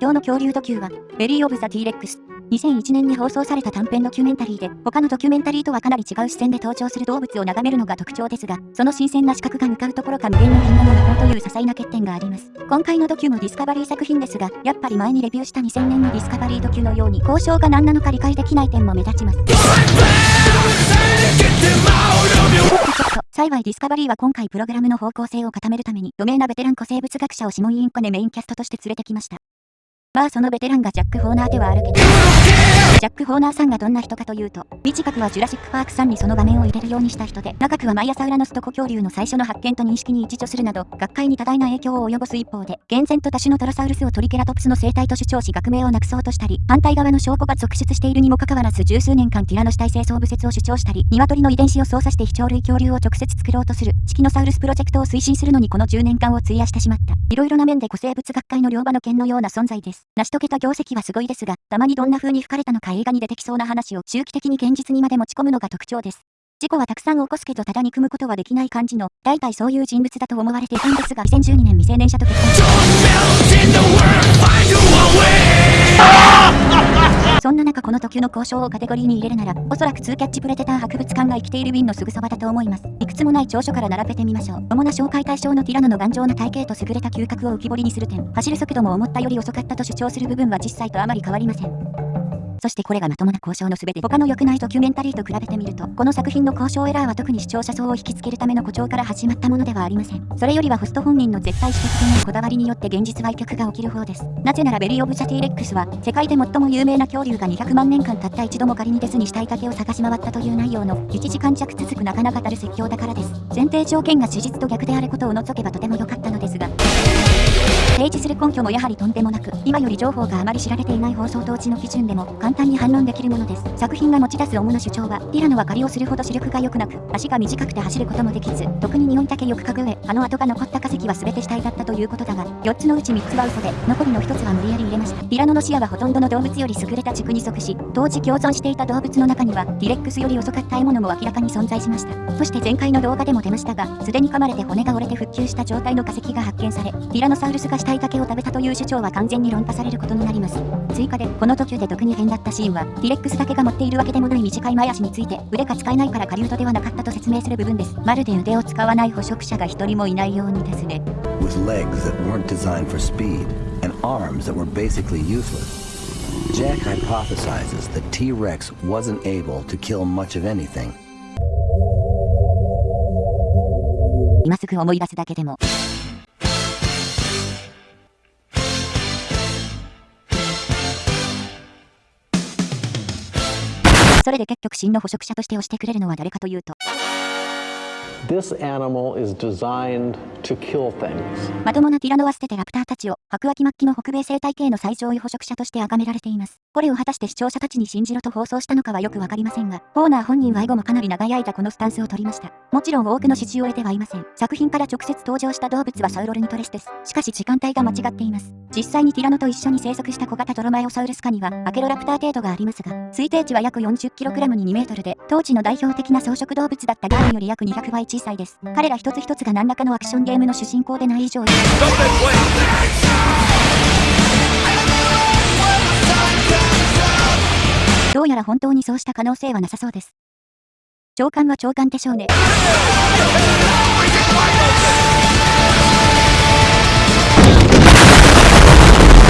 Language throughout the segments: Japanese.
今日の恐竜ドキューは、ベリー・オブ・ザ・ティーレックス。2001年に放送された短編ドキュメンタリーで、他のドキュメンタリーとはかなり違う視線で登場する動物を眺めるのが特徴ですが、その新鮮な視角が向かうところが無限の銀河の向こうという些細な欠点があります。今回のドキュもディスカバリー作品ですが、やっぱり前にレビューした2000年のディスカバリードキュのように、考証が何なのか理解できない点も目立ちます。幸いディスカバリーは今回プログラムの方向性を固めるために、著名なベテラン古生物学者をシモン・インコネメインキャストとして連れてきました。まあそのベテランがジャック・フォーナーではあるけど。ジャック・フォーナーさんがどんな人かというと、短くはジュラシック・パークさんにその場面を入れるようにした人で、長くはマイアサウラノスと古恐竜の最初の発見と認識に一致するなど、学会に多大な影響を及ぼす一方で、厳然と多種のトラサウルスをトリケラトプスの生態と主張し学名をなくそうとしたり、反対側の証拠が続出しているにもかかわらず十数年間ティラノ死体清掃部説を主張したり、鶏の遺伝子を操作して非鳥類恐竜を直接作ろうとする、チキノサウルスプロジェクトを推進するのにこの10年間を費やしてしまった。いろいろな面で古生物学会の両場の剣のような存在です。成し遂げた業績はすごいですが、たまにどんな風に吹かれたのか映画に出てきそうな話を周期的に現実にまで持ち込むのが特徴です。事故はたくさん起こすけどただ憎むことはできない感じの、大体そういう人物だと思われていたんですが、2012年未成年者と結婚。そんな中この時の交渉をカテゴリーに入れるなら、おそらくツーキャッチプレデター博物館が生きているウィンのすぐそばだと思います。いくつもない長所から並べてみましょう。主な紹介対象のティラノの頑丈な体型と優れた嗅覚を浮き彫りにする点、走る速度も思ったより遅かったと主張する部分は実際とあまり変わりません。そしてこれがまともな交渉のすべて他の良くないドキュメンタリーと比べてみると、この作品の交渉エラーは特に視聴者層を引きつけるための誇張から始まったものではありません。それよりはホスト本人の絶対指摘的なこだわりによって現実売却が起きる方です。なぜならベリー・オブ・ザ・ティレックスは、世界で最も有名な恐竜が200万年間たった一度も仮に出ずに死体竹を探し回ったという内容の1時間弱続くなかなかたる説教だからです。前提条件が史実と逆であることを除けばとても良かったのですが、提示する根拠もやはりとんでもなく、今より情報があまり知られていない放送統治の基準でも簡単に反論できるものです。作品が持ち出す主な主張は、ティラノは狩りをするほど視力が良くなく、足が短くて走ることもできず、特に匂いだけよく嗅ぐ上、あの跡が残った化石は全て死体だったということだが、4つのうち3つは嘘で、残りの1つは無理やり入れました。ティラノの視野はほとんどの動物より優れた軸に即し、当時共存していた動物の中には、ティレックスより遅かった獲物も明らかに存在しました。そして前回の動画でも出ましたが、すでに噛まれて骨が折れて復旧した状態の化石が発見され、ティラノサウルスが死体だけを食べたという主張は完全に論破されることになります。追加で、この途中で特に変だったシーンは、ティレックスだけが持っているわけでもない短い前足について、腕が使えないから狩人ではなかったと説明する部分です。まるで腕を使わない捕食者が一人もいないようにですね。With legs that weren't designed for speed, and arms that were basically useless. Jack hypothesizes that T-Rex wasn't able to kill much of anything. 今すぐ思い出すだけでもそれで結局真の捕食者として押してくれるのは誰かというと This animal is designed to kill things. まともなティラノは捨ててラプターたちを白亜紀末期の北米生態系の最上位捕食者として崇められています。これを果たして視聴者たちに信じろと放送したのかはよくわかりませんが、ホーナー本人は以後もかなり長い間このスタンスを取りました。もちろん多くの支持を得てはいません。作品から直接登場した動物はサウロルニトレスです。しかし時間帯が間違っています。実際にティラノと一緒に生息した小型トロマイオサウルス科にはアケロラプター程度がありますが、推定値は約 40kg に 2m で、当時の代表的な草食動物だったガーンより約200倍小さいです。彼ら一つ一つが何らかのアクションゲームの主人公でない以上どうやら本当にそうした可能性はなさそうです。長官は長官でしょうね。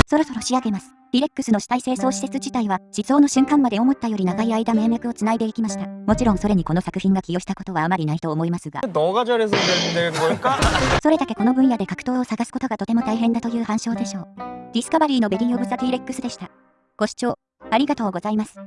そろそろ仕上げます。ディレックスの死体清掃施設自体は、思想の瞬間まで思ったより長い間命脈をつないでいきました。もちろんそれにこの作品が寄与したことはあまりないと思いますが。それだけこの分野で格闘を探すことがとても大変だという反証でしょう。ディスカバリーのバレー・オブ・ザ・ティーレックスでした。ご視聴、ありがとうございます。